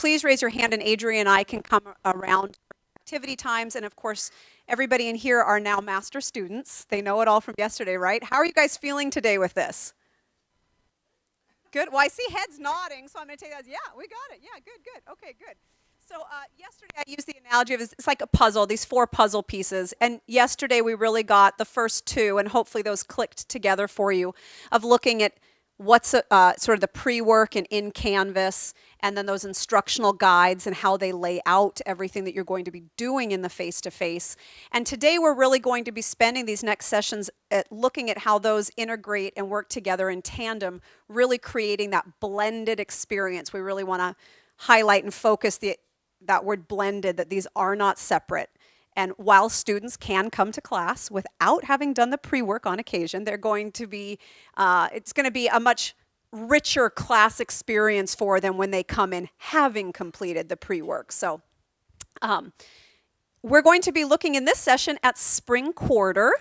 please raise your hand and Adrian and I can come around activity times. And of course, everybody in here are now master students. They know it all from yesterday, right? How are you guys feeling today with this? Good. Well, I see heads nodding, so I'm going to take that. Yeah, we got it. Yeah, good, good. Okay, good. So uh, yesterday I used the analogy of it's like a puzzle, these four puzzle pieces. And yesterday we really got the first two, and hopefully those clicked together for you, of looking at what's uh, sort of the pre-work and in Canvas, and then those instructional guides and how they lay out everything that you're going to be doing in the face-to-face. -face. And today we're really going to be spending these next sessions at looking at how those integrate and work together in tandem, really creating that blended experience. We really want to highlight and focus the, that word blended, that these are not separate. And while students can come to class without having done the pre-work on occasion, they're going to be, uh, it's going to be a much richer class experience for them when they come in having completed the pre-work. So um, we're going to be looking in this session at spring quarter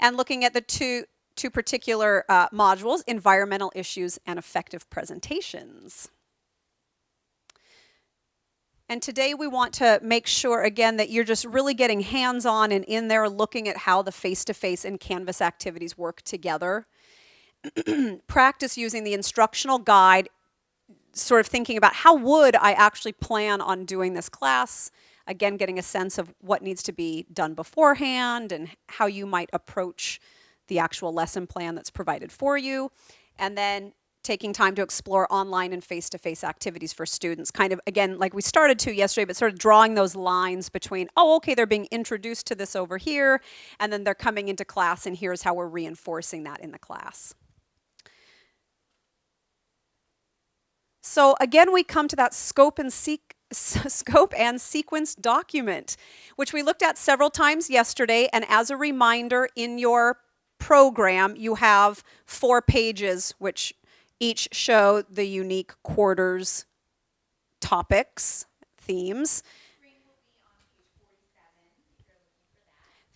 and looking at the two, two particular uh, modules, environmental issues and effective presentations. And today we want to make sure, again, that you're just really getting hands-on and in there looking at how the face-to-face -face and Canvas activities work together. Practice using the instructional guide, sort of thinking about how would I actually plan on doing this class? Again, getting a sense of what needs to be done beforehand and how you might approach the actual lesson plan that's provided for you. And then taking time to explore online and face-to-face -face activities for students. Kind of, again, like we started to yesterday, but sort of drawing those lines between, oh, okay, they're being introduced to this over here, and then they're coming into class, and here's how we're reinforcing that in the class. So again, we come to that scope and seek scope and sequence document, which we looked at several times yesterday. And as a reminder, in your program, you have four pages, which each show the unique quarters topics, themes.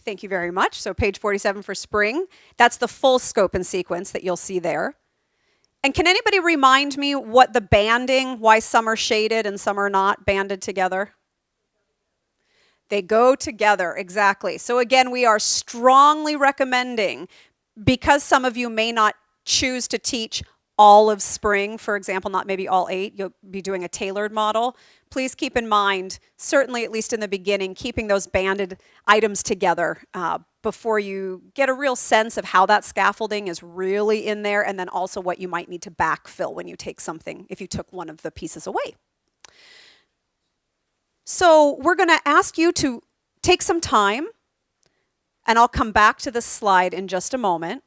Thank you very much. So page 47 for spring. That's the full scope and sequence that you'll see there. And can anybody remind me what the banding, why some are shaded and some are not banded together? They go together, exactly. So again, we are strongly recommending, because some of you may not choose to teach all of spring, for example, not maybe all eight, you'll be doing a tailored model, please keep in mind, certainly at least in the beginning, keeping those banded items together uh, before you get a real sense of how that scaffolding is really in there and then also what you might need to backfill when you take something, if you took one of the pieces away. So we're going to ask you to take some time, and I'll come back to this slide in just a moment.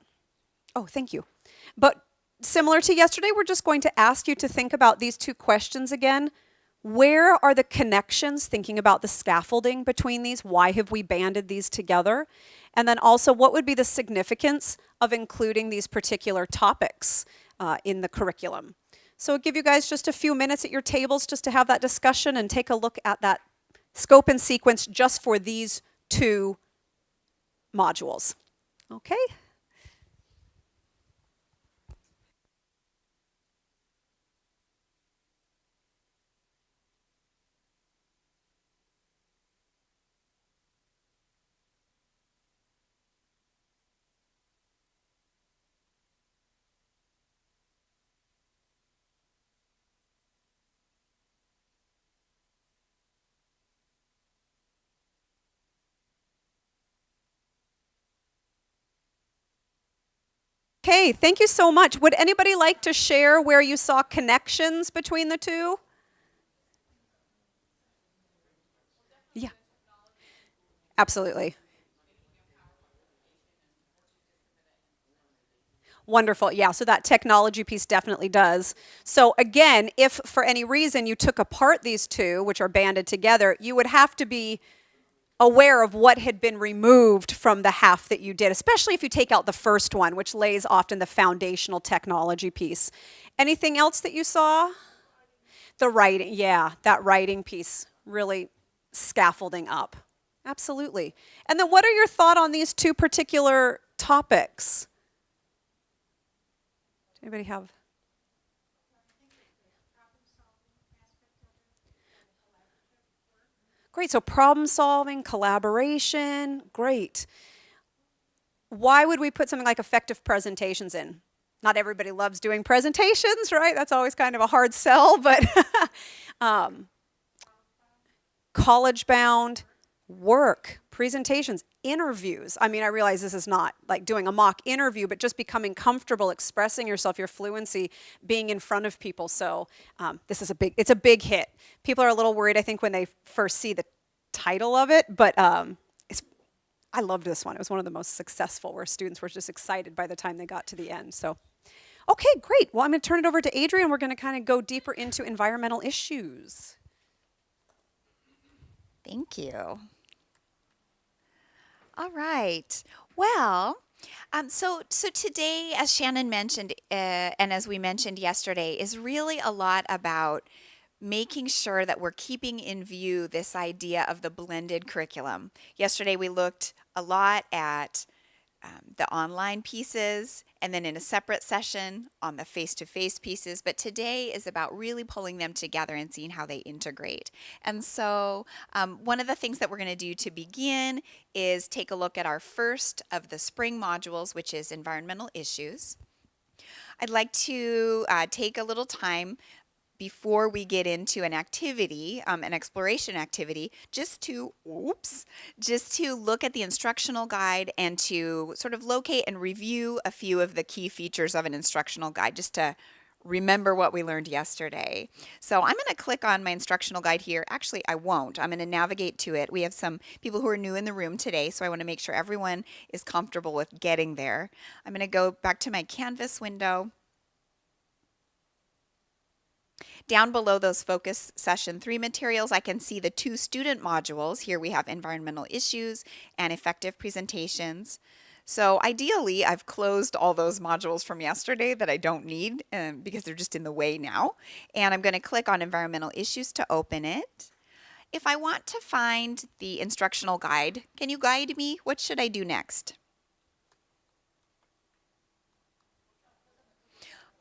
Oh, thank you. But similar to yesterday, we're just going to ask you to think about these two questions again. Where are the connections, thinking about the scaffolding between these? Why have we banded these together? And then also, what would be the significance of including these particular topics uh, in the curriculum? So I'll give you guys just a few minutes at your tables just to have that discussion and take a look at that scope and sequence just for these two modules. Okay? Okay, thank you so much. Would anybody like to share where you saw connections between the two? Yeah. Absolutely. Wonderful. Yeah, so that technology piece definitely does. So again, if for any reason you took apart these two, which are banded together, you would have to be aware of what had been removed from the half that you did, especially if you take out the first one, which lays often the foundational technology piece. Anything else that you saw? The writing, yeah, that writing piece really scaffolding up. Absolutely. And then what are your thought on these two particular topics? Anybody have? Great. So problem solving, collaboration, great. Why would we put something like effective presentations in? Not everybody loves doing presentations, right? That's always kind of a hard sell, but um, college bound, work, presentations, interviews. I mean, I realize this is not like doing a mock interview, but just becoming comfortable expressing yourself, your fluency, being in front of people. So um, this is a big, it's a big hit. People are a little worried, I think, when they first see the title of it, but um, it's, I loved this one. It was one of the most successful where students were just excited by the time they got to the end. So, okay, great. Well, I'm going to turn it over to Adrian. We're going to kind of go deeper into environmental issues. Thank you. All right. Well, um, so so today, as Shannon mentioned, uh, and as we mentioned yesterday, is really a lot about making sure that we're keeping in view this idea of the blended curriculum. Yesterday, we looked a lot at um, the online pieces and then in a separate session on the face-to-face pieces. But today is about really pulling them together and seeing how they integrate. And so um, one of the things that we're going to do to begin is take a look at our first of the spring modules which is environmental issues. I'd like to uh, take a little time before we get into an activity, um, an exploration activity, just to, oops, just to look at the instructional guide and to sort of locate and review a few of the key features of an instructional guide, just to remember what we learned yesterday. So I'm going to click on my instructional guide here. Actually, I won't. I'm going to navigate to it. We have some people who are new in the room today, so I want to make sure everyone is comfortable with getting there. I'm going to go back to my Canvas window. Down below those focus session three materials, I can see the two student modules. Here we have environmental issues and effective presentations. So ideally, I've closed all those modules from yesterday that I don't need um, because they're just in the way now. And I'm going to click on environmental issues to open it. If I want to find the instructional guide, can you guide me? What should I do next?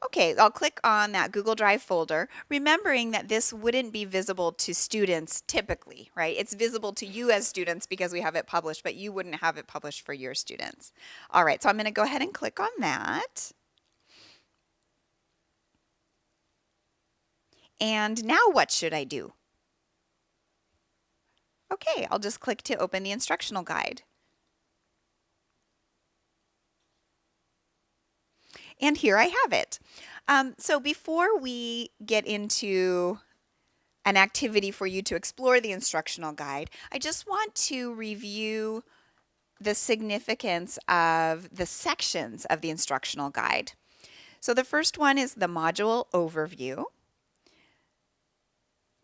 Okay, I'll click on that Google Drive folder, remembering that this wouldn't be visible to students typically, right? It's visible to you as students because we have it published, but you wouldn't have it published for your students. All right, so I'm going to go ahead and click on that. And now what should I do? Okay, I'll just click to open the instructional guide. And here I have it. Um, so before we get into an activity for you to explore the instructional guide, I just want to review the significance of the sections of the instructional guide. So the first one is the module overview.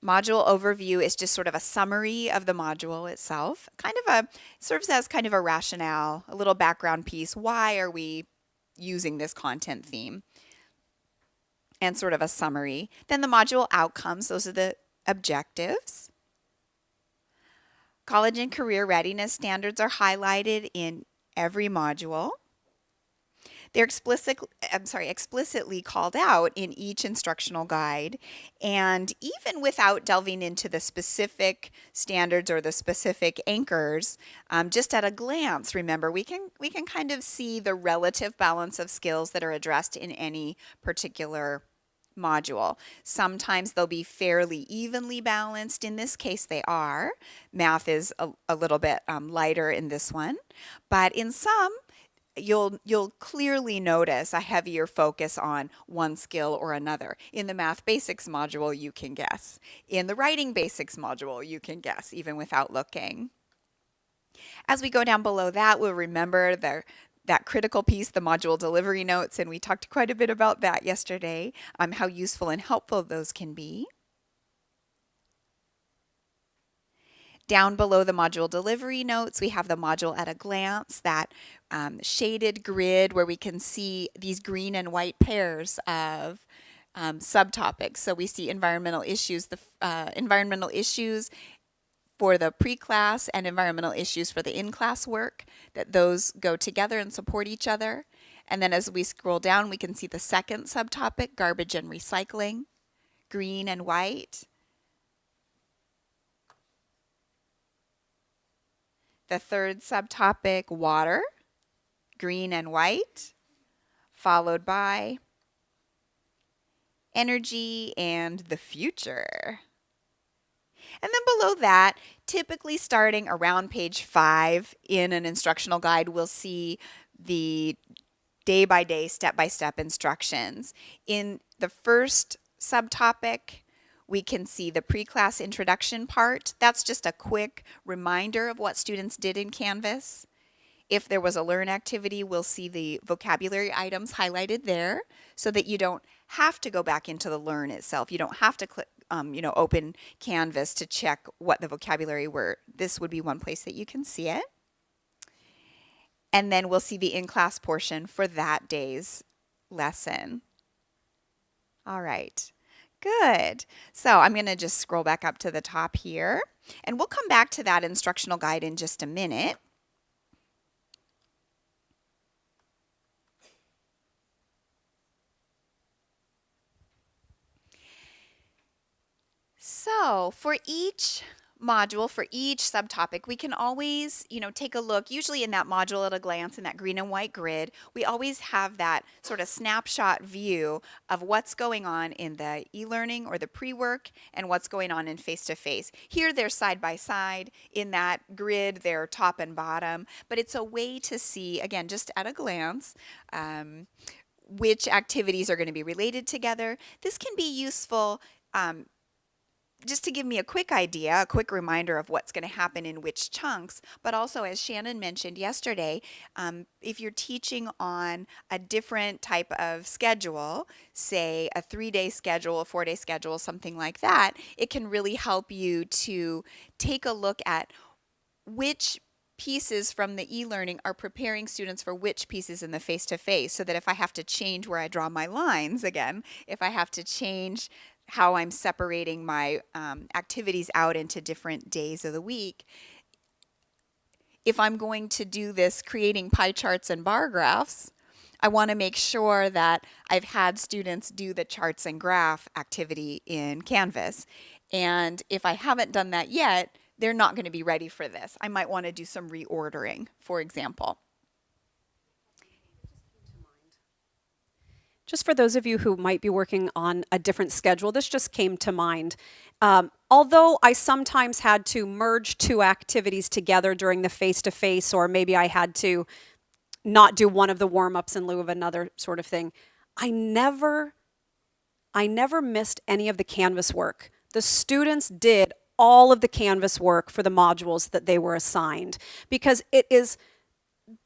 Module overview is just sort of a summary of the module itself, kind of a, serves as kind of a rationale, a little background piece. Why are we using this content theme and sort of a summary. Then the module outcomes, those are the objectives. College and career readiness standards are highlighted in every module. They're explicit, I'm sorry, explicitly called out in each instructional guide. And even without delving into the specific standards or the specific anchors, um, just at a glance, remember, we can, we can kind of see the relative balance of skills that are addressed in any particular module. Sometimes they'll be fairly evenly balanced. In this case, they are. Math is a, a little bit um, lighter in this one. But in some, you'll you'll clearly notice a heavier focus on one skill or another. In the math basics module, you can guess. In the writing basics module, you can guess even without looking. As we go down below that, we'll remember the that critical piece, the module delivery notes, and we talked quite a bit about that yesterday, um, how useful and helpful those can be. Down below the module delivery notes, we have the module at a glance, that um, shaded grid where we can see these green and white pairs of um, subtopics. So we see environmental issues, the uh, environmental issues for the pre-class and environmental issues for the in-class work, that those go together and support each other. And then as we scroll down, we can see the second subtopic, garbage and recycling, green and white. The third subtopic, water, green and white, followed by energy and the future. And then below that, typically starting around page five in an instructional guide, we'll see the day by day, step by step instructions. In the first subtopic, we can see the pre-class introduction part. That's just a quick reminder of what students did in Canvas. If there was a learn activity, we'll see the vocabulary items highlighted there so that you don't have to go back into the learn itself. You don't have to click, um, you know, open Canvas to check what the vocabulary were. This would be one place that you can see it. And then we'll see the in-class portion for that day's lesson. All right. Good. So I'm going to just scroll back up to the top here. And we'll come back to that instructional guide in just a minute. So for each module, for each subtopic, we can always, you know, take a look, usually in that module at a glance, in that green and white grid, we always have that sort of snapshot view of what's going on in the e-learning or the pre-work and what's going on in face-to-face. Here they're side by side. In that grid, they're top and bottom, but it's a way to see, again, just at a glance, um, which activities are going to be related together. This can be useful um, just to give me a quick idea, a quick reminder of what's going to happen in which chunks, but also as Shannon mentioned yesterday, um, if you're teaching on a different type of schedule, say a three-day schedule, a four-day schedule, something like that, it can really help you to take a look at which pieces from the e-learning are preparing students for which pieces in the face-to-face -face, so that if I have to change where I draw my lines again, if I have to change how I'm separating my um, activities out into different days of the week. If I'm going to do this creating pie charts and bar graphs, I want to make sure that I've had students do the charts and graph activity in Canvas. And if I haven't done that yet, they're not going to be ready for this. I might want to do some reordering, for example. Just for those of you who might be working on a different schedule, this just came to mind. Um, although I sometimes had to merge two activities together during the face-to-face, -face, or maybe I had to not do one of the warm-ups in lieu of another sort of thing, I never, I never missed any of the Canvas work. The students did all of the Canvas work for the modules that they were assigned because it is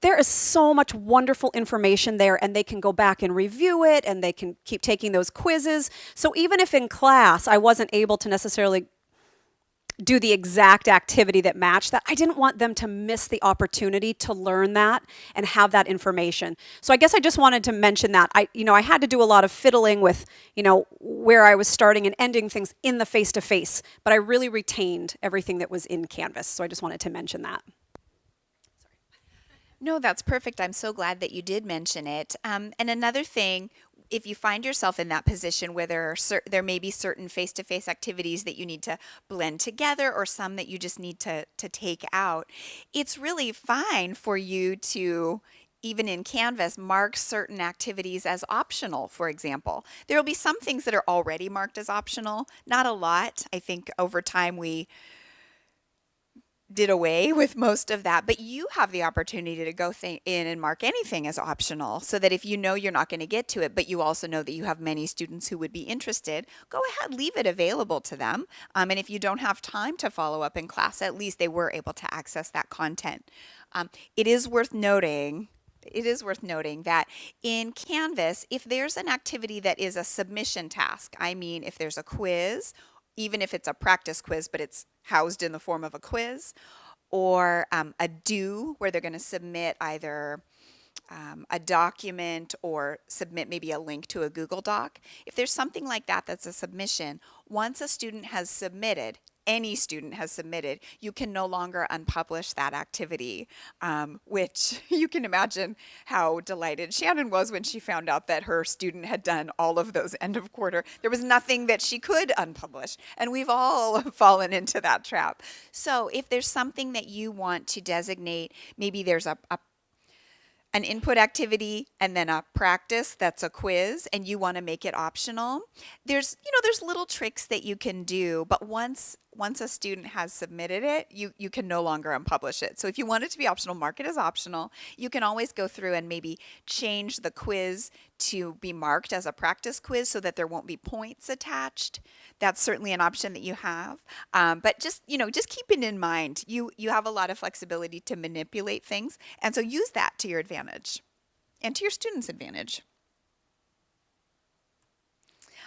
there is so much wonderful information there and they can go back and review it and they can keep taking those quizzes. So even if in class I wasn't able to necessarily do the exact activity that matched that, I didn't want them to miss the opportunity to learn that and have that information. So I guess I just wanted to mention that. I, you know, I had to do a lot of fiddling with, you know, where I was starting and ending things in the face-to-face, -face, but I really retained everything that was in Canvas. So I just wanted to mention that. No, that's perfect. I'm so glad that you did mention it. Um, and another thing, if you find yourself in that position where there are there may be certain face-to-face -face activities that you need to blend together or some that you just need to to take out, it's really fine for you to even in Canvas, mark certain activities as optional, for example. There will be some things that are already marked as optional, not a lot. I think over time we did away with most of that, but you have the opportunity to go in and mark anything as optional so that if you know you're not going to get to it, but you also know that you have many students who would be interested, go ahead, leave it available to them. Um, and if you don't have time to follow up in class, at least they were able to access that content. Um, it is worth noting it is worth noting that in Canvas, if there's an activity that is a submission task, I mean, if there's a quiz even if it's a practice quiz, but it's housed in the form of a quiz, or um, a due where they're going to submit either um, a document or submit maybe a link to a Google Doc. If there's something like that that's a submission, once a student has submitted, any student has submitted, you can no longer unpublish that activity, um, which you can imagine how delighted Shannon was when she found out that her student had done all of those end of quarter. There was nothing that she could unpublish, and we've all fallen into that trap. So if there's something that you want to designate, maybe there's a, a an input activity and then a practice that's a quiz and you want to make it optional there's you know there's little tricks that you can do but once once a student has submitted it you you can no longer unpublish it. So if you want it to be optional mark it as optional. You can always go through and maybe change the quiz to be marked as a practice quiz so that there won't be points attached. That's certainly an option that you have. Um, but just you know just keep it in mind. You you have a lot of flexibility to manipulate things. And so use that to your advantage and to your students advantage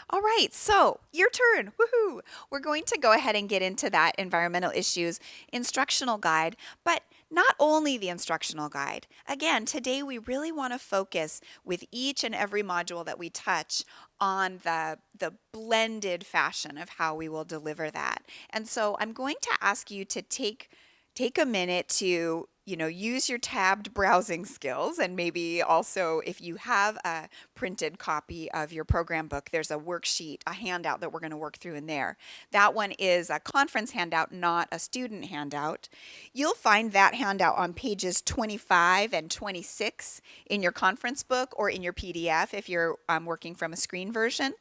all right, so your turn. Woohoo! We're going to go ahead and get into that environmental issues instructional guide, but not only the instructional guide. Again, today we really want to focus with each and every module that we touch on the, the blended fashion of how we will deliver that. And so I'm going to ask you to take take a minute to you know, use your tabbed browsing skills and maybe also if you have a printed copy of your program book, there's a worksheet, a handout that we're going to work through in there. That one is a conference handout, not a student handout. You'll find that handout on pages 25 and 26 in your conference book or in your PDF if you're um, working from a screen version.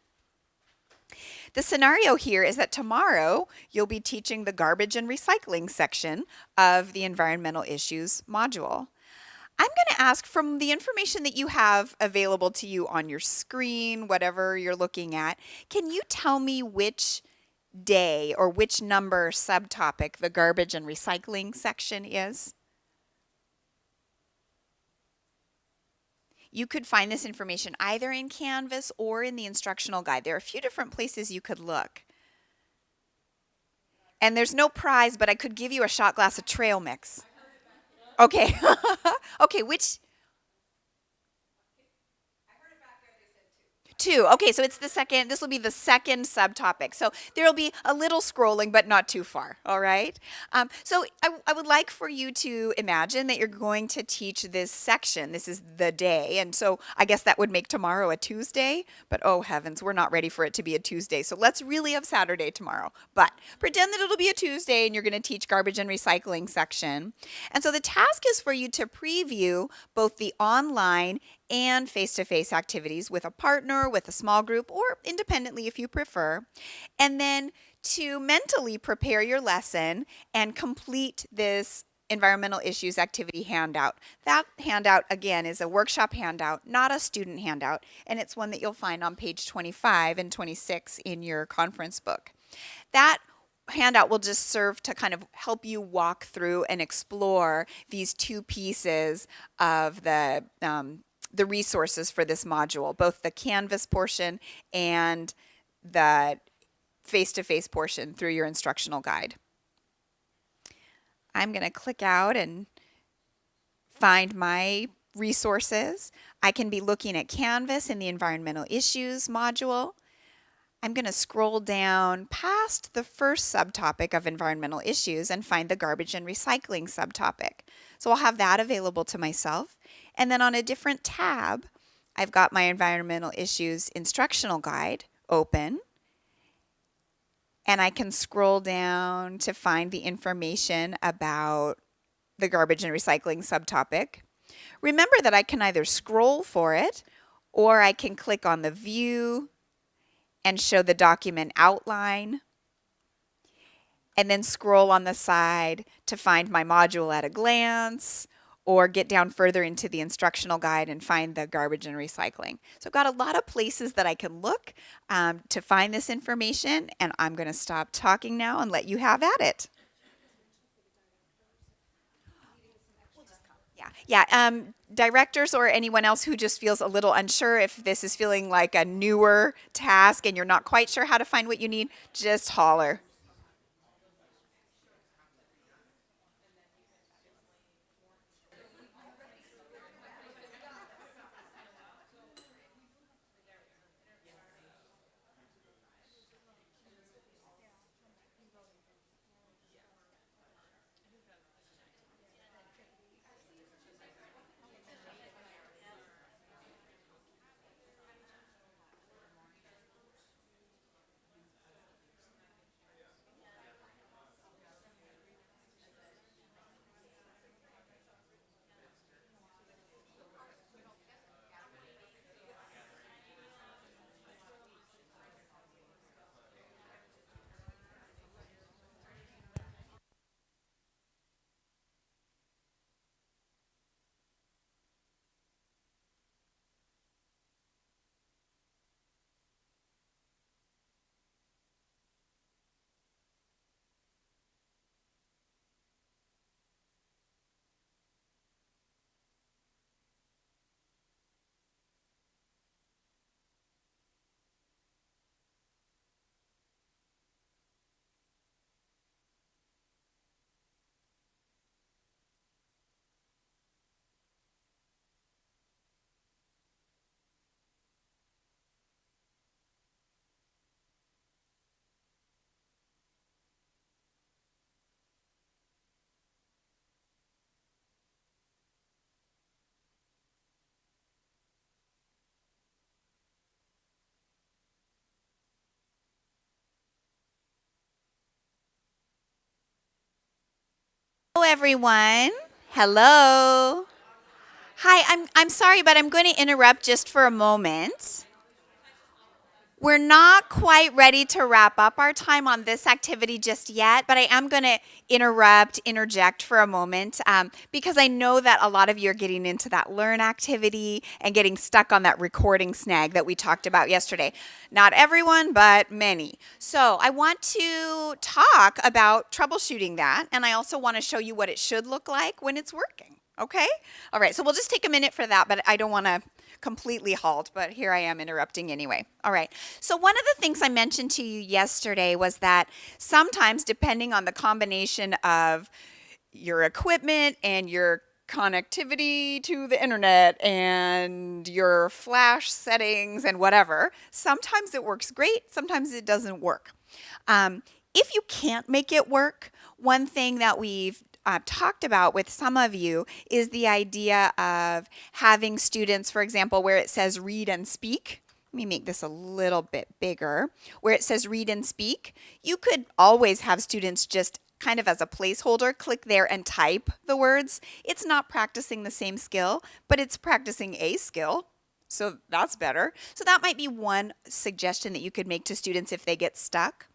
The scenario here is that tomorrow you'll be teaching the garbage and recycling section of the environmental issues module. I'm going to ask from the information that you have available to you on your screen, whatever you're looking at, can you tell me which day or which number subtopic the garbage and recycling section is? You could find this information either in Canvas or in the instructional guide. There are a few different places you could look. And there's no prize, but I could give you a shot glass of trail mix. Okay. okay, which Two. Okay, so it's the second, this will be the second subtopic. So there'll be a little scrolling, but not too far, all right? Um, so I, I would like for you to imagine that you're going to teach this section. This is the day, and so I guess that would make tomorrow a Tuesday, but oh heavens, we're not ready for it to be a Tuesday. So let's really have Saturday tomorrow. But pretend that it'll be a Tuesday and you're gonna teach garbage and recycling section. And so the task is for you to preview both the online and face-to-face activities with a partner, with a small group, or independently if you prefer. And then to mentally prepare your lesson and complete this environmental issues activity handout. That handout, again, is a workshop handout, not a student handout, and it's one that you'll find on page 25 and 26 in your conference book. That handout will just serve to kind of help you walk through and explore these two pieces of the um, the resources for this module, both the Canvas portion and the face-to-face -face portion through your instructional guide. I'm going to click out and find my resources. I can be looking at Canvas in the environmental issues module. I'm going to scroll down past the first subtopic of environmental issues and find the garbage and recycling subtopic. So I'll have that available to myself. And then on a different tab, I've got my environmental issues instructional guide open. And I can scroll down to find the information about the garbage and recycling subtopic. Remember that I can either scroll for it or I can click on the view and show the document outline and then scroll on the side to find my module at a glance or get down further into the instructional guide and find the garbage and recycling. So I've got a lot of places that I can look um, to find this information and I'm going to stop talking now and let you have at it. Yeah, yeah. Um, directors or anyone else who just feels a little unsure if this is feeling like a newer task and you're not quite sure how to find what you need, just holler. Everyone. Hello. Hi, I'm, I'm sorry, but I'm going to interrupt just for a moment. We're not quite ready to wrap up our time on this activity just yet, but I am going to interrupt, interject for a moment um, because I know that a lot of you are getting into that learn activity and getting stuck on that recording snag that we talked about yesterday. Not everyone, but many. So I want to talk about troubleshooting that, and I also want to show you what it should look like when it's working. Okay? All right, so we'll just take a minute for that, but I don't want to completely halt, but here I am interrupting anyway. All right. So one of the things I mentioned to you yesterday was that sometimes depending on the combination of your equipment and your connectivity to the internet and your flash settings and whatever, sometimes it works great, sometimes it doesn't work. Um, if you can't make it work, one thing that we've uh, talked about with some of you is the idea of having students, for example, where it says read and speak. Let me make this a little bit bigger. Where it says read and speak, you could always have students just kind of as a placeholder, click there and type the words. It's not practicing the same skill, but it's practicing a skill. So that's better. So that might be one suggestion that you could make to students if they get stuck.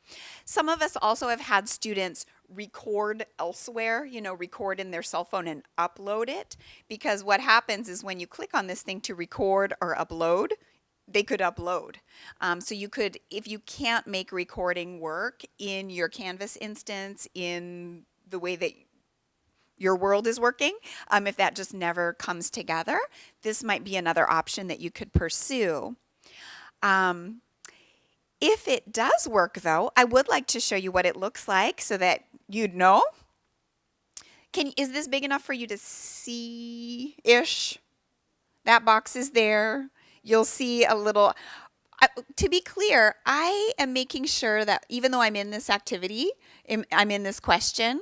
Some of us also have had students record elsewhere, you know, record in their cell phone and upload it. Because what happens is when you click on this thing to record or upload, they could upload. Um, so you could, if you can't make recording work in your Canvas instance, in the way that your world is working, um, if that just never comes together, this might be another option that you could pursue. Um, if it does work though, I would like to show you what it looks like so that you'd know. Can, is this big enough for you to see-ish? That box is there. You'll see a little, to be clear, I am making sure that even though I'm in this activity, I'm in this question,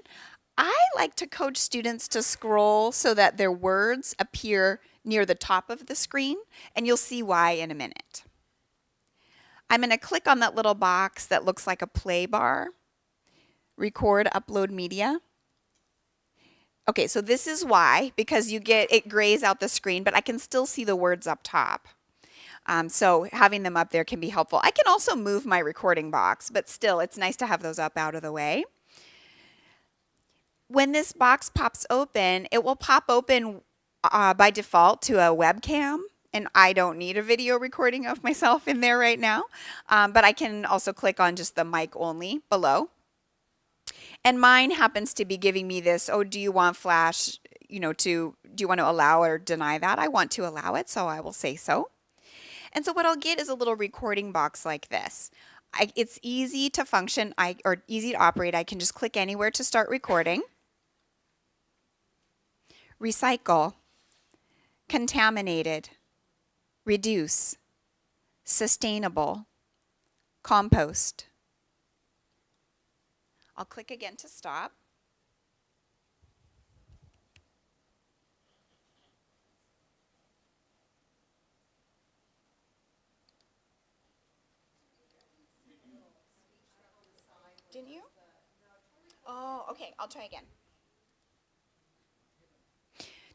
I like to coach students to scroll so that their words appear near the top of the screen, and you'll see why in a minute. I'm going to click on that little box that looks like a play bar record, upload media. Okay, so this is why, because you get, it grays out the screen, but I can still see the words up top. Um, so having them up there can be helpful. I can also move my recording box, but still, it's nice to have those up out of the way. When this box pops open, it will pop open uh, by default to a webcam and I don't need a video recording of myself in there right now, um, but I can also click on just the mic only below. And mine happens to be giving me this, oh, do you want Flash, you know, to, do you want to allow or deny that? I want to allow it, so I will say so. And so what I'll get is a little recording box like this. I, it's easy to function I, or easy to operate. I can just click anywhere to start recording. Recycle, contaminated, reduce, sustainable, compost. I'll click again to stop. Didn't you? Oh, okay, I'll try again.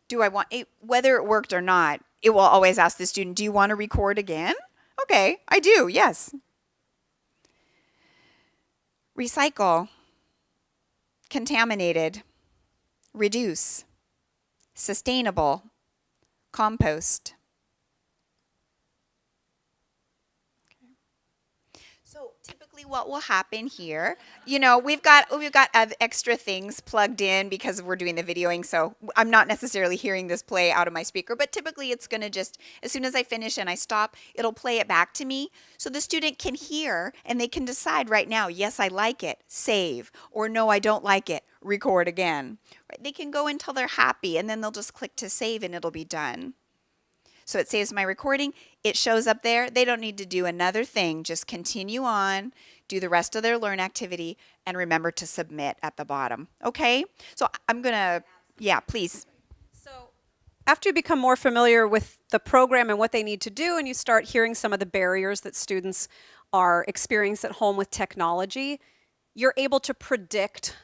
Do I want it, whether it worked or not, it will always ask the student, do you want to record again? Okay, I do, yes. Recycle contaminated, reduce, sustainable, compost. So what will happen here, you know, we've got we've got extra things plugged in because we're doing the videoing, so I'm not necessarily hearing this play out of my speaker, but typically it's going to just, as soon as I finish and I stop, it'll play it back to me so the student can hear and they can decide right now, yes, I like it, save, or no, I don't like it, record again. Right? They can go until they're happy and then they'll just click to save and it'll be done. So it saves my recording, it shows up there. They don't need to do another thing, just continue on, do the rest of their learn activity, and remember to submit at the bottom. Okay? So I'm going to, yeah, please. So after you become more familiar with the program and what they need to do, and you start hearing some of the barriers that students are experiencing at home with technology, you're able to predict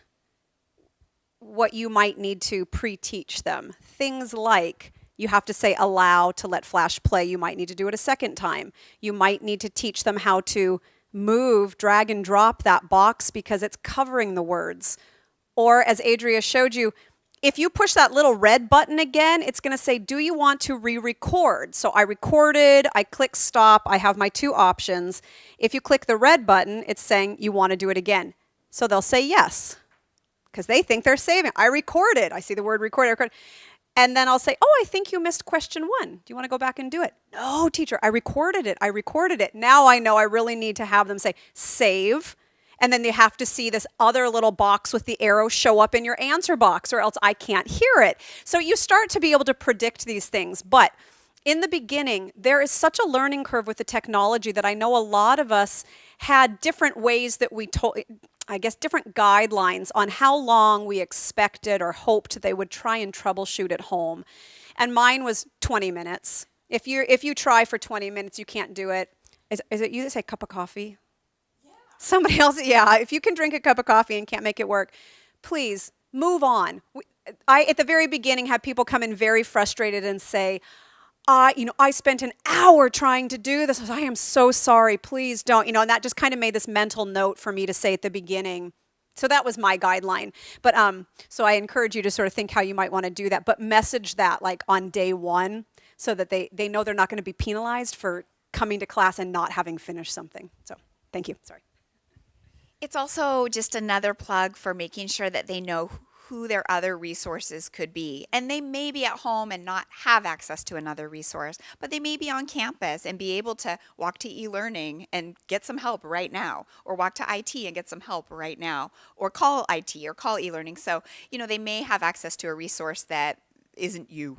what you might need to pre-teach them. Things like you have to say allow to let Flash play. You might need to do it a second time. You might need to teach them how to move, drag and drop that box because it's covering the words. Or as Adria showed you, if you push that little red button again, it's going to say, do you want to re-record? So I recorded, I click stop, I have my two options. If you click the red button, it's saying you want to do it again. So they'll say yes, because they think they're saving. I recorded, I see the word recorded, recorded. And then I'll say, oh, I think you missed question one. Do you want to go back and do it? No, teacher, I recorded it, I recorded it. Now I know I really need to have them say, save, and then you have to see this other little box with the arrow show up in your answer box or else I can't hear it. So you start to be able to predict these things. But in the beginning, there is such a learning curve with the technology that I know a lot of us had different ways that we told, I guess, different guidelines on how long we expected or hoped they would try and troubleshoot at home. And mine was 20 minutes. If you if you try for 20 minutes, you can't do it. Is, is it you that say cup of coffee? Somebody else, yeah, if you can drink a cup of coffee and can't make it work, please move on. I, at the very beginning, had people come in very frustrated and say, I, you know, I spent an hour trying to do this. I am so sorry. Please don't. You know, and that just kind of made this mental note for me to say at the beginning. So that was my guideline. But um, so I encourage you to sort of think how you might want to do that, but message that like on day one so that they, they know they're not going to be penalized for coming to class and not having finished something. So thank you. Sorry. It's also just another plug for making sure that they know who their other resources could be. And they may be at home and not have access to another resource, but they may be on campus and be able to walk to e-learning and get some help right now, or walk to IT and get some help right now, or call IT or call e-learning. So, you know, they may have access to a resource that isn't you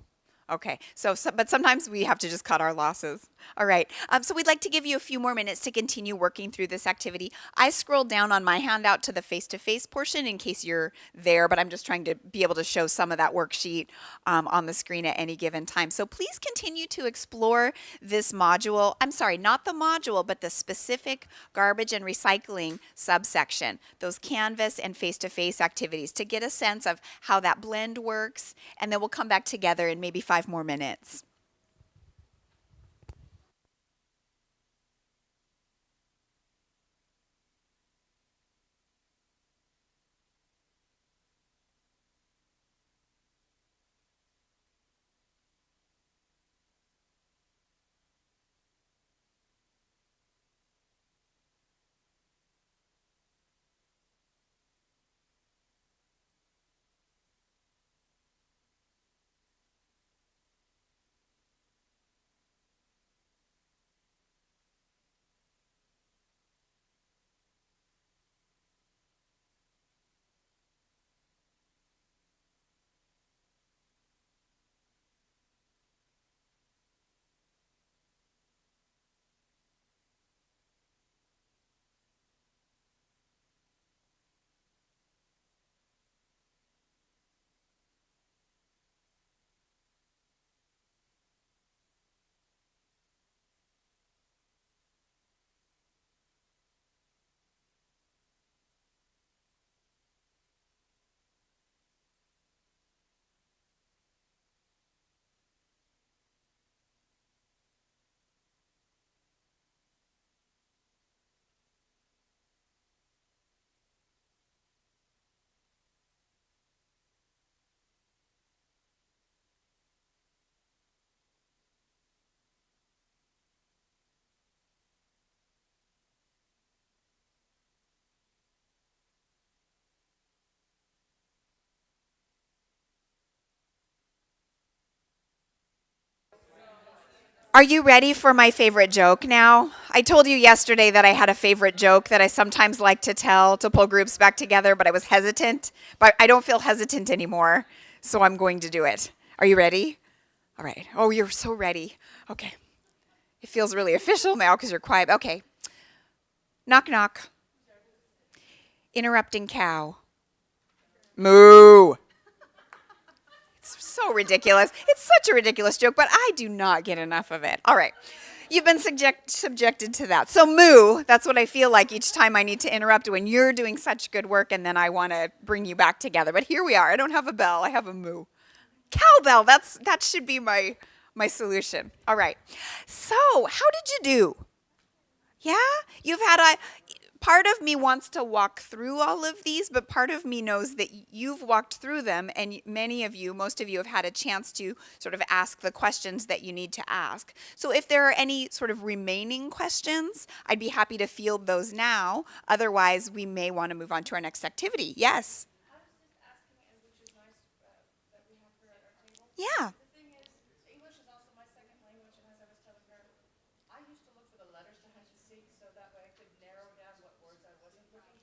Okay, so, so, but sometimes we have to just cut our losses. All right, um, so we'd like to give you a few more minutes to continue working through this activity. I scrolled down on my handout to the face-to-face -face portion in case you're there, but I'm just trying to be able to show some of that worksheet um, on the screen at any given time. So please continue to explore this module. I'm sorry, not the module, but the specific garbage and recycling subsection, those Canvas and face-to-face -face activities to get a sense of how that blend works, and then we'll come back together in maybe five five more minutes. Are you ready for my favorite joke now? I told you yesterday that I had a favorite joke that I sometimes like to tell to pull groups back together, but I was hesitant. But I don't feel hesitant anymore, so I'm going to do it. Are you ready? All right. Oh, you're so ready. Okay. It feels really official now because you're quiet. Okay. Knock, knock. Interrupting cow. Moo so ridiculous. It's such a ridiculous joke, but I do not get enough of it. All right. You've been subject, subjected to that. So, moo, that's what I feel like each time I need to interrupt when you're doing such good work and then I want to bring you back together. But here we are. I don't have a bell, I have a moo. Cowbell, that's, that should be my, my solution. All right. So, how did you do? Yeah? You've had a part of me wants to walk through all of these, but part of me knows that you've walked through them, and many of you, most of you, have had a chance to sort of ask the questions that you need to ask. So if there are any sort of remaining questions, I'd be happy to field those now. Otherwise, we may want to move on to our next activity. Yes? Yeah.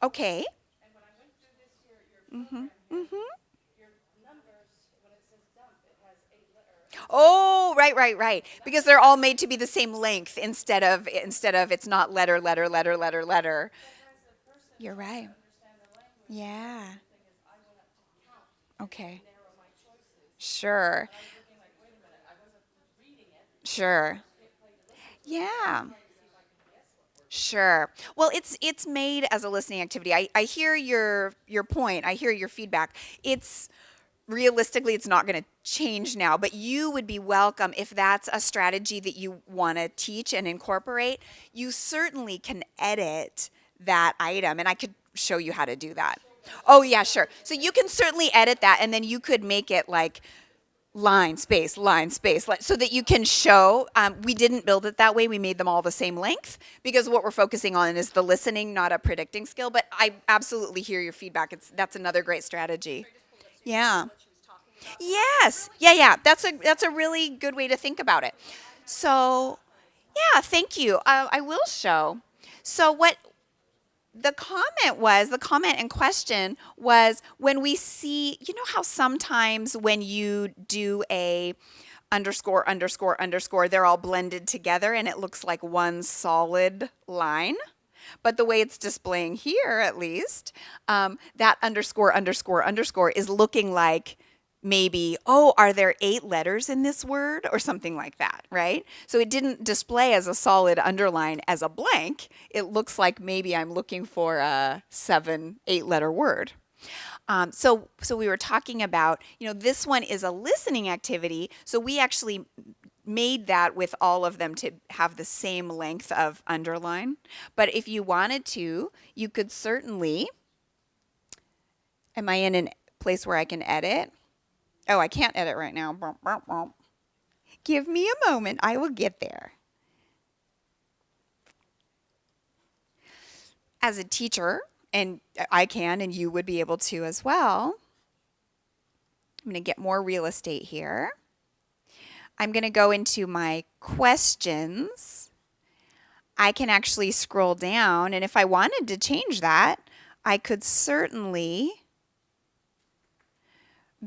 Okay. Mm-hmm. Mm-hmm. Oh, right, right, right. Because they're all made to be the same length instead of instead of it's not letter, letter, letter, letter, letter. You're right. Yeah. Okay. Sure. Sure. Yeah. Sure. Well, it's it's made as a listening activity. I, I hear your your point. I hear your feedback. It's realistically it's not going to change now, but you would be welcome if that's a strategy that you want to teach and incorporate. You certainly can edit that item and I could show you how to do that. Oh yeah, sure. So you can certainly edit that and then you could make it like line, space, line, space, so that you can show. Um, we didn't build it that way. We made them all the same length because what we're focusing on is the listening, not a predicting skill. But I absolutely hear your feedback. It's that's another great strategy. Yeah. Yes. Yeah. Yeah. That's a that's a really good way to think about it. So, yeah. Thank you. Uh, I will show. So what the comment was the comment in question was when we see you know how sometimes when you do a underscore underscore underscore they're all blended together and it looks like one solid line? But the way it's displaying here at least um, that underscore underscore underscore is looking like maybe, oh, are there eight letters in this word or something like that, right? So it didn't display as a solid underline as a blank. It looks like maybe I'm looking for a seven, eight letter word. Um, so, so we were talking about, you know, this one is a listening activity. So we actually made that with all of them to have the same length of underline. But if you wanted to, you could certainly, am I in a place where I can edit? Oh, I can't edit right now. Give me a moment. I will get there. As a teacher, and I can, and you would be able to as well, I'm going to get more real estate here. I'm going to go into my questions. I can actually scroll down, and if I wanted to change that, I could certainly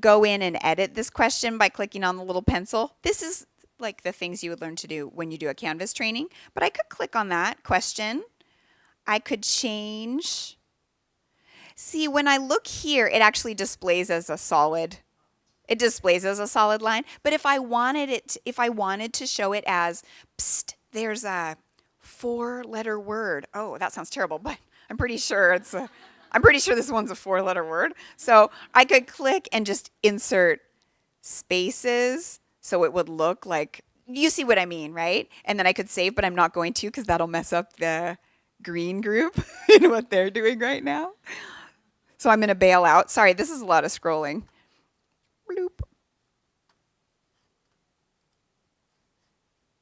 go in and edit this question by clicking on the little pencil. This is like the things you would learn to do when you do a Canvas training, but I could click on that question. I could change. See, when I look here, it actually displays as a solid. It displays as a solid line, but if I wanted it, if I wanted to show it as, psst, there's a four letter word. Oh, that sounds terrible, but I'm pretty sure it's a I'm pretty sure this one's a four letter word. So I could click and just insert spaces so it would look like, you see what I mean, right? And then I could save, but I'm not going to because that'll mess up the green group in what they're doing right now. So I'm going to bail out. Sorry, this is a lot of scrolling. Bloop.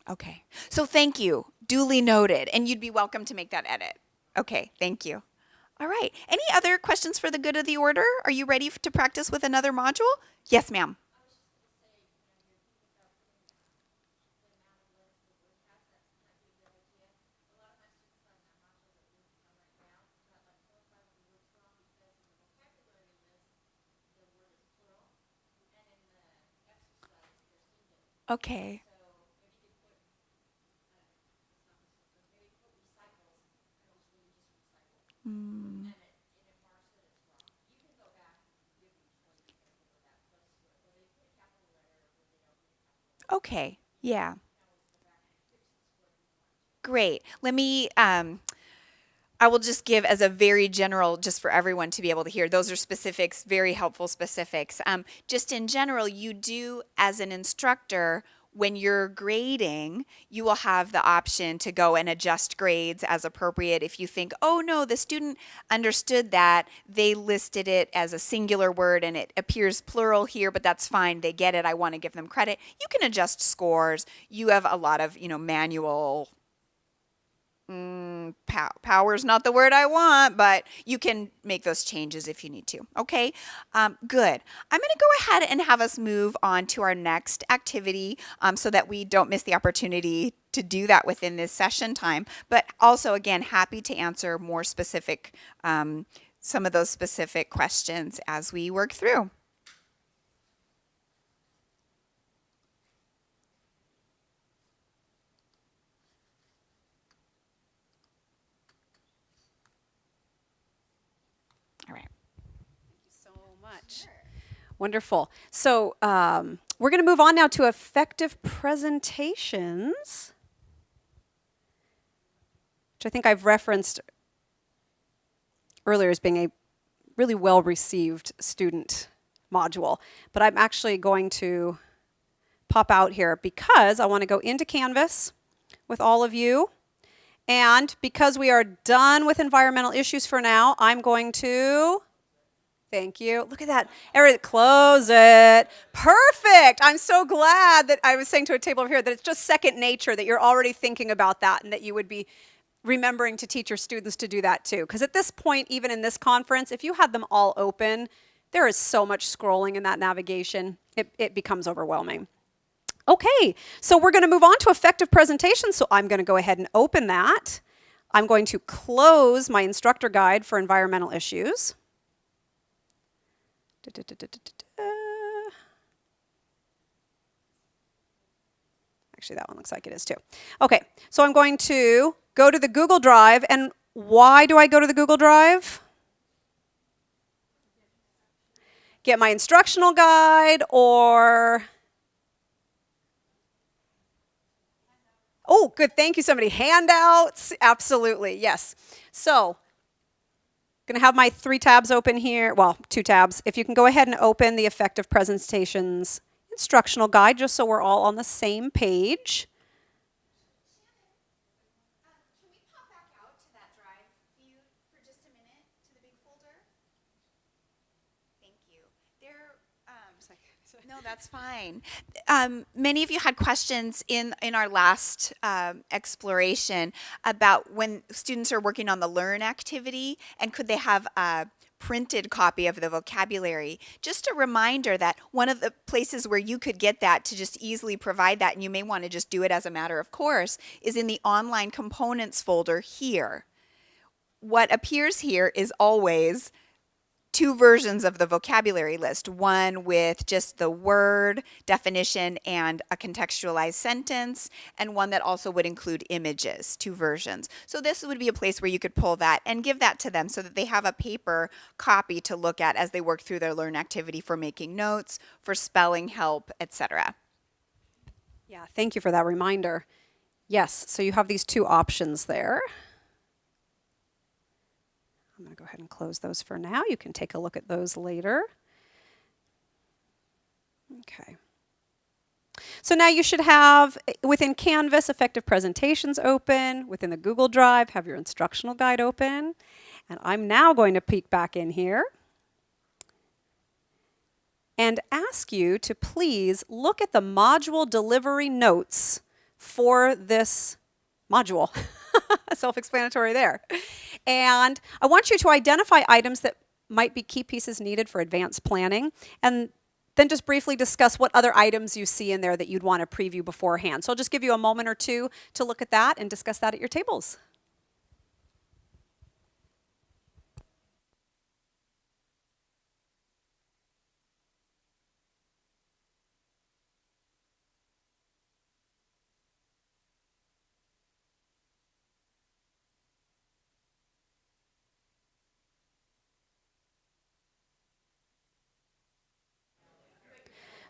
Okay, so thank you. Duly noted. And you'd be welcome to make that edit. Okay, thank you. All right. Any other questions for the good of the order? Are you ready to practice with another module? Yes, ma'am. Okay. Okay, yeah. great. Let me, um, I will just give as a very general, just for everyone to be able to hear. Those are specifics, very helpful specifics. Um, just in general, you do, as an instructor, when you're grading, you will have the option to go and adjust grades as appropriate. If you think, oh no, the student understood that, they listed it as a singular word and it appears plural here, but that's fine. They get it. I want to give them credit. You can adjust scores. You have a lot of, you know, manual mm, pow- power is not the word I want, but you can make those changes if you need to. Okay, um, good. I'm going to go ahead and have us move on to our next activity um, so that we don't miss the opportunity to do that within this session time. But also, again, happy to answer more specific, um, some of those specific questions as we work through. Wonderful. So um, we're going to move on now to effective presentations, which I think I've referenced earlier as being a really well received student module. But I'm actually going to pop out here because I want to go into Canvas with all of you. And because we are done with environmental issues for now, I'm going to, thank you. Look at that. Every, close it. Perfect. I'm so glad that I was saying to a table over here that it's just second nature that you're already thinking about that and that you would be remembering to teach your students to do that too. Because at this point, even in this conference, if you had them all open, there is so much scrolling in that navigation, it, it becomes overwhelming. Okay, so we're going to move on to effective presentation. So I'm going to go ahead and open that. I'm going to close my instructor guide for environmental issues. Da, da, da, Actually, that one looks like it is too. Okay, so I'm going to go to the Google Drive. And why do I go to the Google Drive? Get my instructional guide or Oh, good. Thank you, somebody. Handouts. Absolutely. Yes. So, to have my three tabs open here. Well, two tabs. If you can go ahead and open the effective presentations instructional guide just so we're all on the same page. No, that's fine. Um, many of you had questions in, in our last um, exploration about when students are working on the learn activity and could they have a printed copy of the vocabulary. Just a reminder that one of the places where you could get that to just easily provide that, and you may want to just do it as a matter of course, is in the online components folder here. What appears here is always two versions of the vocabulary list one with just the word definition and a contextualized sentence, and one that also would include images, two versions. So, this would be a place where you could pull that and give that to them so that they have a paper copy to look at as they work through their learn activity for making notes, for spelling help, etc. Yeah, thank you for that reminder. Yes, so you have these two options there. I'm going to go ahead and close those for now. You can take a look at those later. Okay. So now you should have, eh, within Canvas, effective presentations open. Within the Google Drive, have your instructional guide open. And I'm now going to peek back in here and ask you to please look at the module delivery notes for this module. Self-explanatory there. And I want you to identify items that might be key pieces needed for advanced planning and then just briefly discuss what other items you see in there that you'd want to preview beforehand. So I'll just give you a moment or two to look at that and discuss that at your tables.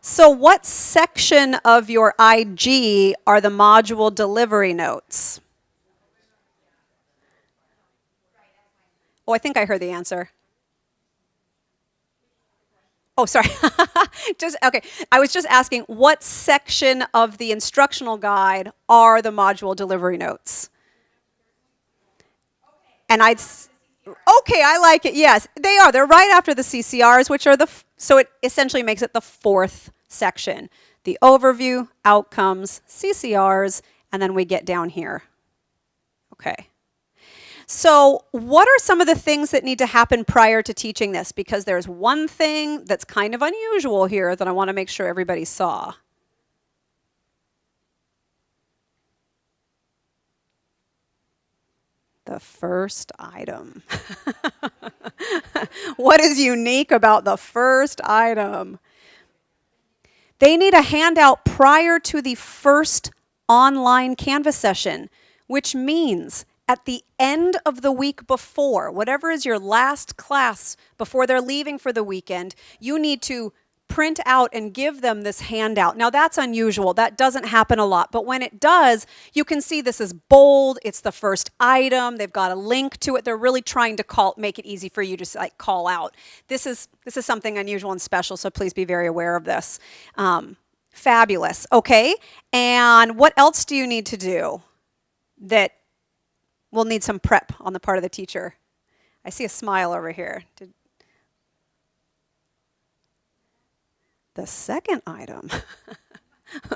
So what section of your IG are the module delivery notes? Oh, I think I heard the answer. Oh, sorry. just okay. I was just asking what section of the instructional guide are the module delivery notes? And I'd okay, I like it. Yes, they are. They're right after the CCRs, which are the so it essentially makes it the fourth section. The overview, outcomes, CCRs, and then we get down here. Okay. So, what are some of the things that need to happen prior to teaching this? Because there's one thing that's kind of unusual here that I want to make sure everybody saw. The first item. what is unique about the first item? They need a handout prior to the first online Canvas session, which means at the end of the week before, whatever is your last class before they're leaving for the weekend, you need to print out and give them this handout. Now that's unusual. That doesn't happen a lot. But when it does, you can see this is bold. It's the first item. They've got a link to it. They're really trying to call make it easy for you to like call out. This is this is something unusual and special, so please be very aware of this. Um, fabulous. Okay. And what else do you need to do that will need some prep on the part of the teacher? I see a smile over here. Did, The second item,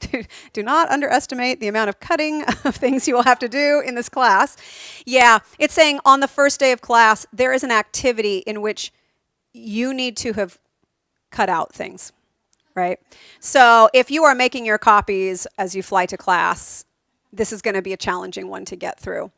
do, do, not underestimate the amount of cutting of things you will have to do in this class. Yeah, it's saying on the first day of class, there is an activity in which you need to have cut out things, right? So if you are making your copies as you fly to class, this is going to be a challenging one to get through.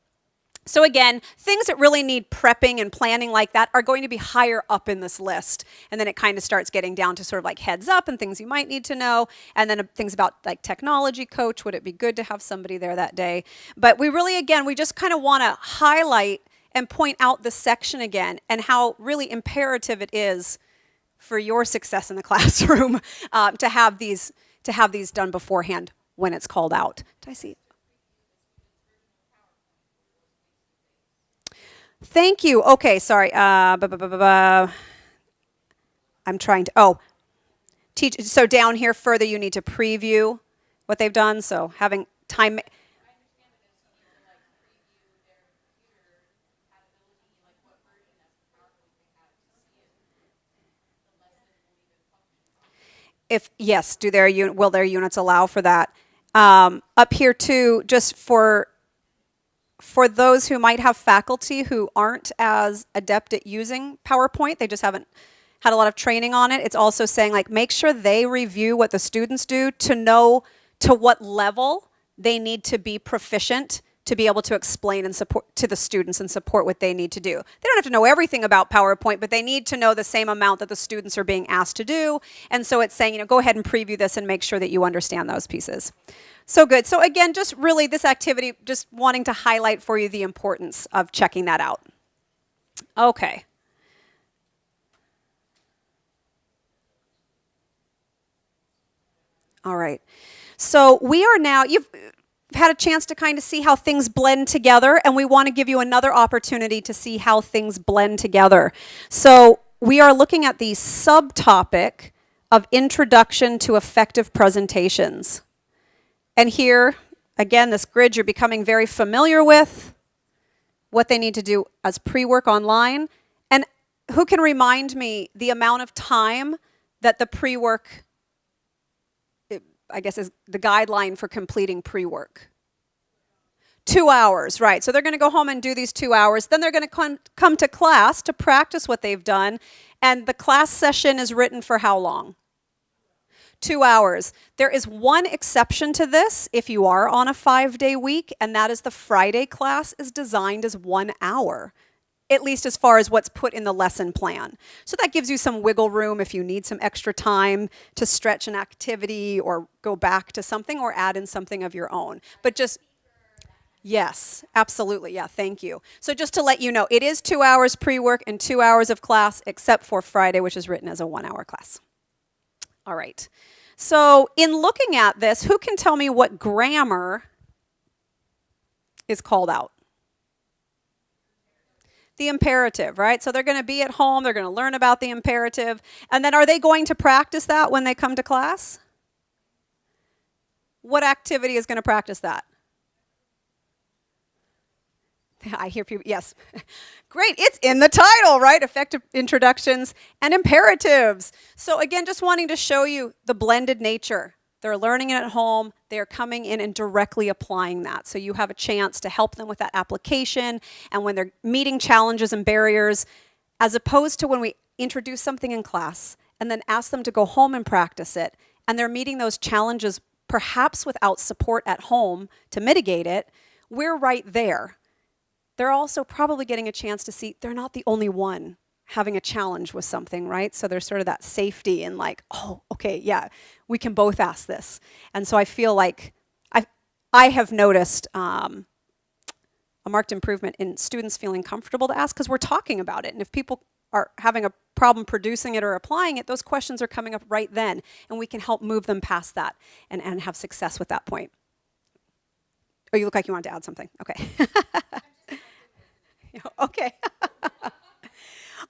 So again, things that really need prepping and planning like that are going to be higher up in this list. And then it kind of starts getting down to sort of like heads up and things you might need to know. And then uh, things about like technology coach, would it be good to have somebody there that day? But we really, again, we just kind of want to highlight and point out the section again and how really imperative it is for your success in the classroom uh, to have these to have these done beforehand when it's called out. Did I see? Thank you. Okay, sorry. Uh, bu- bu- bu- I'm trying to. Oh, teach. So down here further, you need to preview what they've done. So having time. If yes, do their will their units allow for that? Um, up here too, just for for those who might have faculty who aren't as adept at using PowerPoint, they just haven't had a lot of training on it. It's also saying like make sure they review what the students do to know to what level they need to be proficient to be able to explain and support to the students and support what they need to do. They don't have to know everything about PowerPoint, but they need to know the same amount that the students are being asked to do. And so it's saying, you know, go ahead and preview this and make sure that you understand those pieces. So good. So again, just really this activity, just wanting to highlight for you the importance of checking that out. Okay. All right. So we are now, you've had a chance to kind of see how things blend together, and we want to give you another opportunity to see how things blend together. So we are looking at the subtopic of Introduction to Effective Presentations. And here, again, this grid you're becoming very familiar with, what they need to do as pre-work online. And who can remind me the amount of time that the pre-work, I guess is the guideline for completing pre-work? Two hours, right. So they're going to go home and do these two hours. Then they're going to come, come to class to practice what they've done. And the class session is written for how long? two hours. There is one exception to this if you are on a five day week, and that is the Friday class is designed as one hour, at least as far as what's put in the lesson plan. So that gives you some wiggle room if you need some extra time to stretch an activity or go back to something or add in something of your own. But just Yes, absolutely. Yeah, thank you. So just to let you know, it is two hours pre-work and two hours of class, except for Friday, which is written as a one-hour class. All right. So in looking at this, who can tell me what grammar is called out? The imperative, right? So they're going to be at home, they're going to learn about the imperative, and then are they going to practice that when they come to class? What activity is going to practice that? I hear people, yes. Great, it's in the title, right? Effective introductions and imperatives. So, again, just wanting to show you the blended nature. They're learning it at home, they're coming in and directly applying that. So, you have a chance to help them with that application and when they're meeting challenges and barriers, as opposed to when we introduce something in class and then ask them to go home and practice it, and they're meeting those challenges perhaps without support at home to mitigate it, we're right there they're also probably getting a chance to see they're not the only one having a challenge with something, right? So there's sort of that safety and like, oh, okay, yeah, we can both ask this. And so I feel like I, I have noticed um, a marked improvement in students feeling comfortable to ask because we're talking about it. And if people are having a problem producing it or applying it, those questions are coming up right then. And we can help move them past that and, and have success with that point. Oh, you look like you wanted to add something. Okay. okay.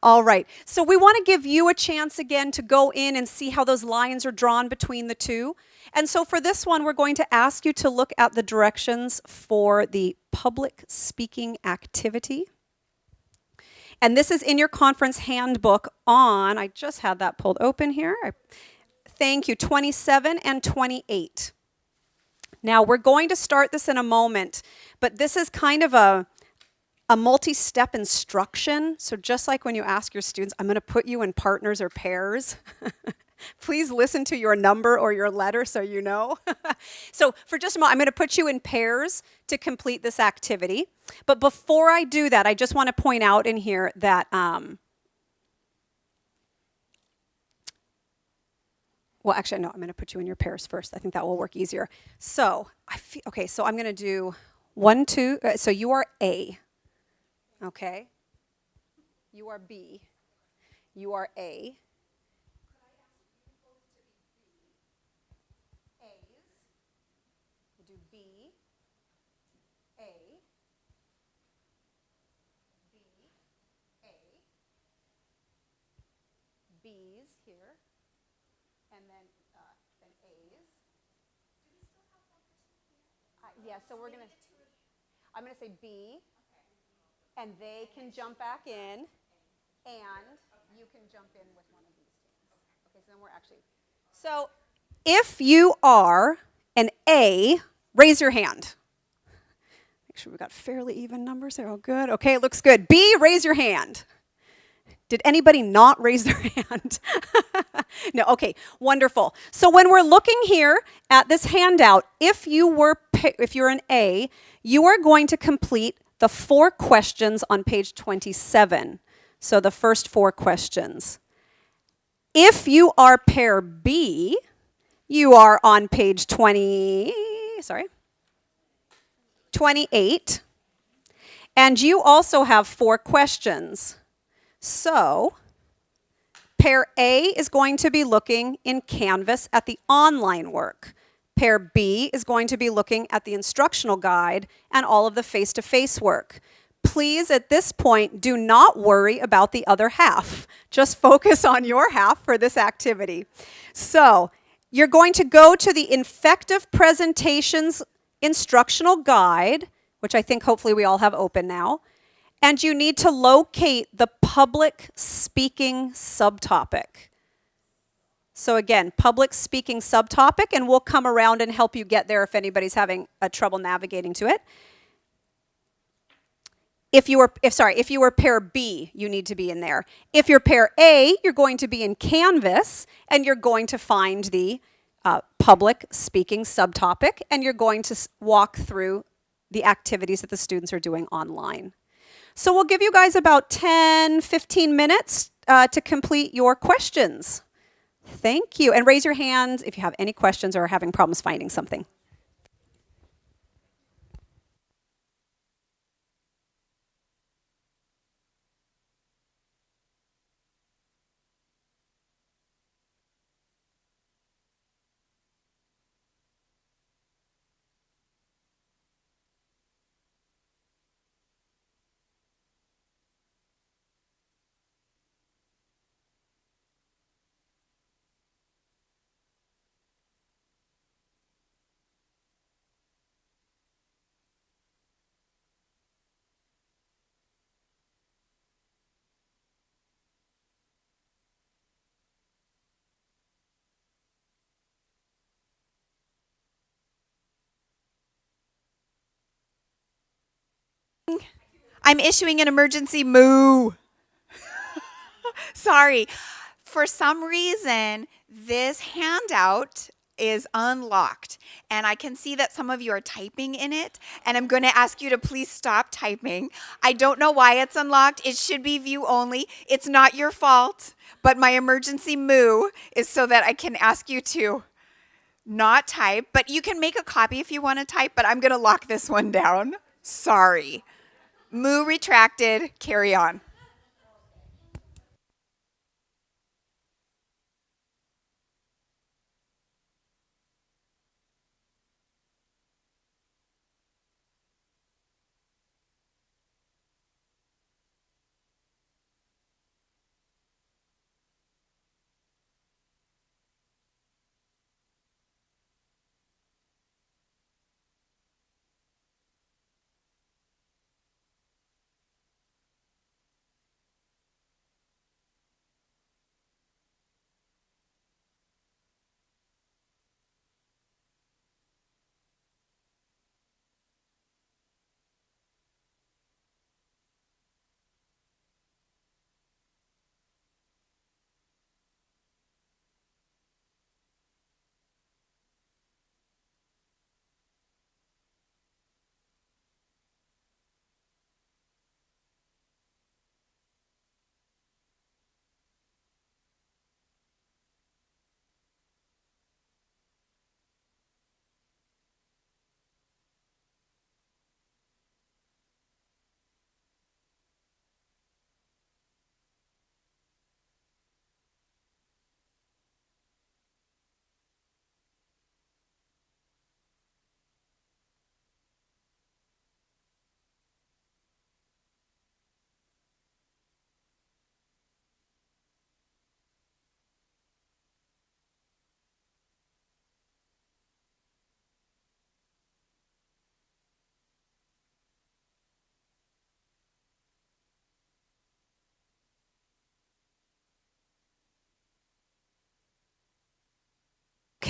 All right. So we want to give you a chance again to go in and see how those lines are drawn between the two. And so for this one, we're going to ask you to look at the directions for the public speaking activity. And this is in your conference handbook on, I just had that pulled open here. I, thank you, 27 and 28. Now we're going to start this in a moment, but this is kind of a, a multi-step instruction. So just like when you ask your students, I'm going to put you in partners or pairs. Please listen to your number or your letter so you know. so for just a moment, I'm going to put you in pairs to complete this activity. But before I do that, I just want to point out in here that um, well, actually, no, I'm going to put you in your pairs first. I think that will work easier. So, I feel, okay, so I'm going to do one, two, uh, so you are A. Okay? You are B. You are A. A's do B, A, B, A, B's here, and then, uh, then A's. Uh, yeah, so we're gonna, I'm gonna say B, and they can jump back in, and you can jump in with one of these. Okay, so then we're actually, so if you are an A, raise your hand. Make sure we've got fairly even numbers there. Oh, good. Okay, it looks good. B, raise your hand. Did anybody not raise their hand? no, okay, wonderful. So when we're looking here at this handout, if you were if you're an A, you are going to complete the four questions on page 27. So the first four questions. If you are pair B, you are on page 20, sorry, 28. And you also have four questions. So pair A is going to be looking in Canvas at the online work. Pair B is going to be looking at the instructional guide and all of the face-to-face -face work. Please, at this point, do not worry about the other half. Just focus on your half for this activity. So, you're going to go to the Effective Presentations Instructional Guide, which I think hopefully we all have open now, and you need to locate the public speaking subtopic. So again, public speaking subtopic, and we'll come around and help you get there if anybody's having a trouble navigating to it. If you were, if sorry, if you were pair B, you need to be in there. If you're pair A, you're going to be in Canvas, and you're going to find the uh, public speaking subtopic, and you're going to walk through the activities that the students are doing online. So we'll give you guys about 10, 15 minutes uh, to complete your questions. Thank you. And raise your hands if you have any questions or are having problems finding something. I'm issuing an emergency moo. Sorry. For some reason, this handout is unlocked and I can see that some of you are typing in it and I'm going to ask you to please stop typing. I don't know why it's unlocked. It should be view only. It's not your fault, but my emergency moo is so that I can ask you to not type, but you can make a copy if you want to type, but I'm going to lock this one down. Sorry. Moo retracted, carry on.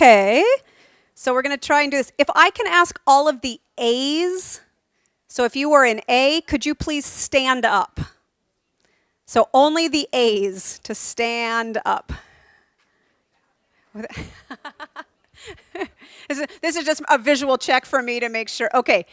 Okay, so we're going to try and do this. If I can ask all of the A's, so if you were an A, could you please stand up? So only the A's to stand up. this is just a visual check for me to make sure. Okay,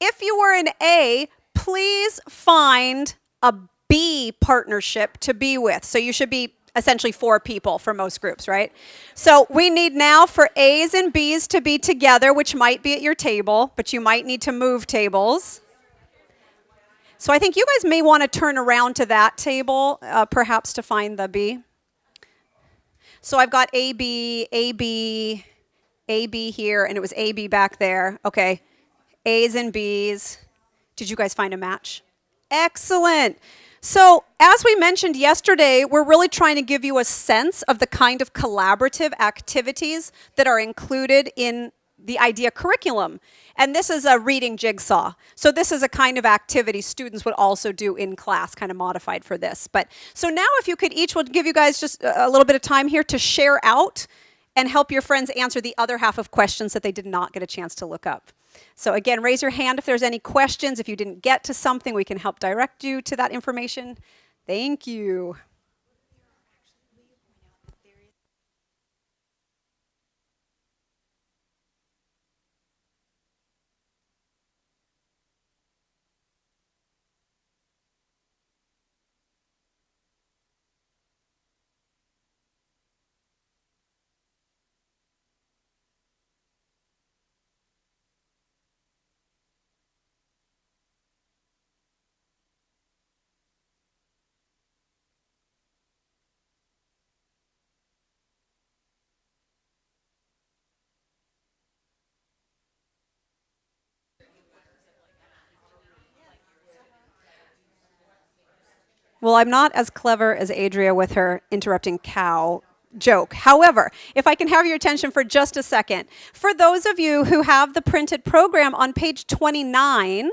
if you were an A, please find a B partnership to be with. So you should be essentially four people for most groups, right? So we need now for A's and B's to be together, which might be at your table, but you might need to move tables. So I think you guys may want to turn around to that table, uh, perhaps to find the B. So I've got AB, AB, AB here, and it was AB back there. Okay, A's and B's. Did you guys find a match? Excellent. So, as we mentioned yesterday, we're really trying to give you a sense of the kind of collaborative activities that are included in the IDEA curriculum. And this is a reading jigsaw. So this is a kind of activity students would also do in class, kind of modified for this. But so now if you could each, we'll give you guys just a little bit of time here to share out and help your friends answer the other half of questions that they did not get a chance to look up. So again, raise your hand if there's any questions. If you didn't get to something, we can help direct you to that information. Thank you. Well, I'm not as clever as Adria with her interrupting cow joke. However, if I can have your attention for just a second, for those of you who have the printed program on page 29,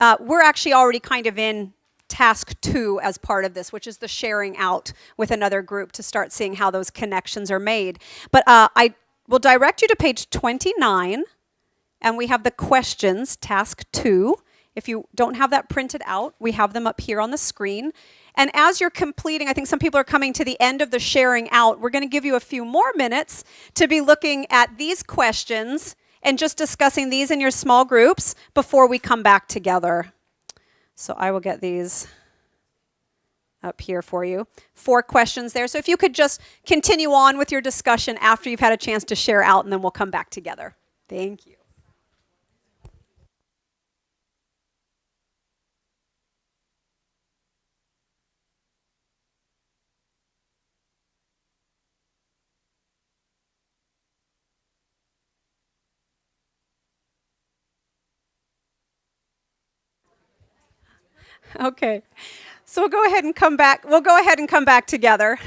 uh, we're actually already kind of in task two as part of this, which is the sharing out with another group to start seeing how those connections are made. But uh, I will direct you to page 29, and we have the questions, task two, If you don't have that printed out, we have them up here on the screen. And as you're completing, I think some people are coming to the end of the sharing out. We're going to give you a few more minutes to be looking at these questions and just discussing these in your small groups before we come back together. So I will get these up here for you. Four questions there. So if you could just continue on with your discussion after you've had a chance to share out, and then we'll come back together. Thank you. Okay. So we'll go ahead and come back. We'll go ahead and come back together.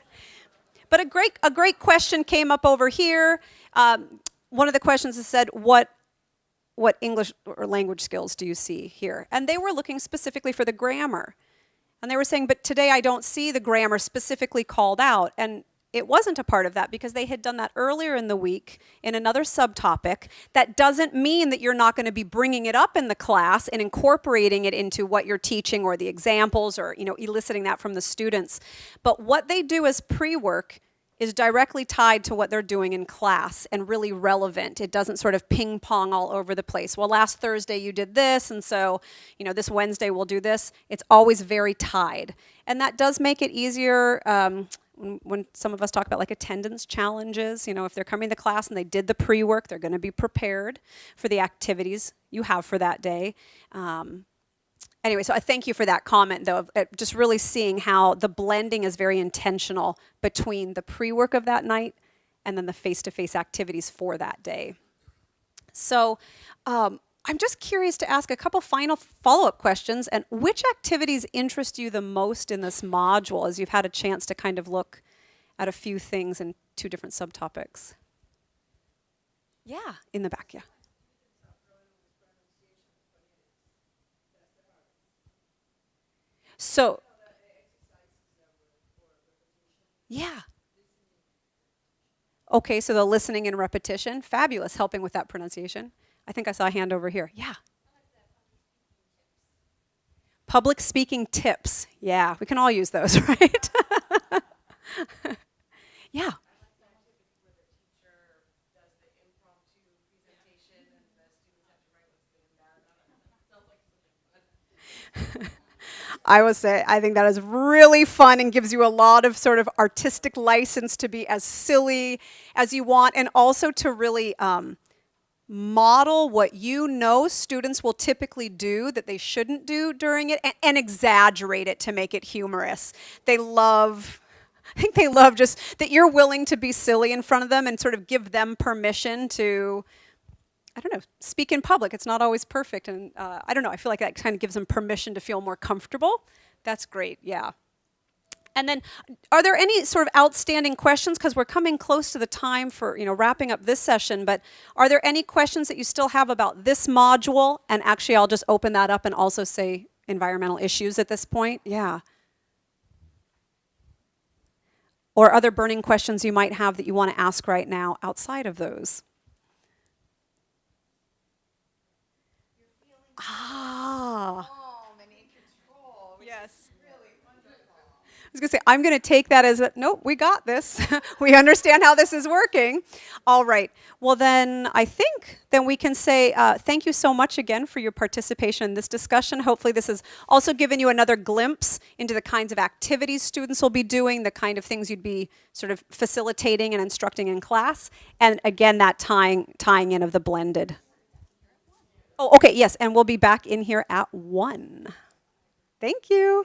but a great, a great question came up over here. Um, one of the questions is said, what, what English or language skills do you see here? And they were looking specifically for the grammar. And they were saying, but today I don't see the grammar specifically called out. And it wasn't a part of that because they had done that earlier in the week in another subtopic. That doesn't mean that you're not going to be bringing it up in the class and incorporating it into what you're teaching or the examples or you know eliciting that from the students. But what they do as pre-work is directly tied to what they're doing in class and really relevant. It doesn't sort of ping pong all over the place. Well, last Thursday you did this, and so, you know, this Wednesday we'll do this. It's always very tied. And that does make it easier. Um, when, when, some of us talk about like attendance challenges, you know, if they're coming to class and they did the pre-work, they're going to be prepared for the activities you have for that day. Um, anyway, so I thank you for that comment, though, of uh, just really seeing how the blending is very intentional between the pre-work of that night and then the face-to-face -face activities for that day. So um, I'm just curious to ask a couple final follow-up questions. And which activities interest you the most in this module as you've had a chance to kind of look at a few things in two different subtopics? Yeah, in the back, yeah. So, yeah. Okay, so the listening and repetition, fabulous, helping with that pronunciation. I think I saw a hand over here. Yeah. Public speaking tips. Yeah, we can all use those, right? yeah. I would say I think that is really fun and gives you a lot of sort of artistic license to be as silly as you want and also to really um, model what you know students will typically do that they shouldn't do during it and, and, exaggerate it to make it humorous. They love, I think they love just that you're willing to be silly in front of them and sort of give them permission to, I don't know, speak in public. It's not always perfect. And uh, I don't know, I feel like that kind of gives them permission to feel more comfortable. That's great, yeah. And then are there any sort of outstanding questions? Because we're coming close to the time for you know wrapping up this session, but are there any questions that you still have about this module? And actually I'll just open that up and also say environmental issues at this point. Yeah. Or other burning questions you might have that you want to ask right now outside of those. Ah. Was going to say, I'm going to take that as a, nope, we got this. we understand how this is working. All right. Well, then I think then we can say uh, thank you so much again for your participation in this discussion. Hopefully this has also given you another glimpse into the kinds of activities students will be doing, the kind of things you'd be sort of facilitating and instructing in class. And again, that tying, tying in of the blended. Oh, okay, yes, and we'll be back in here at 1. Thank you.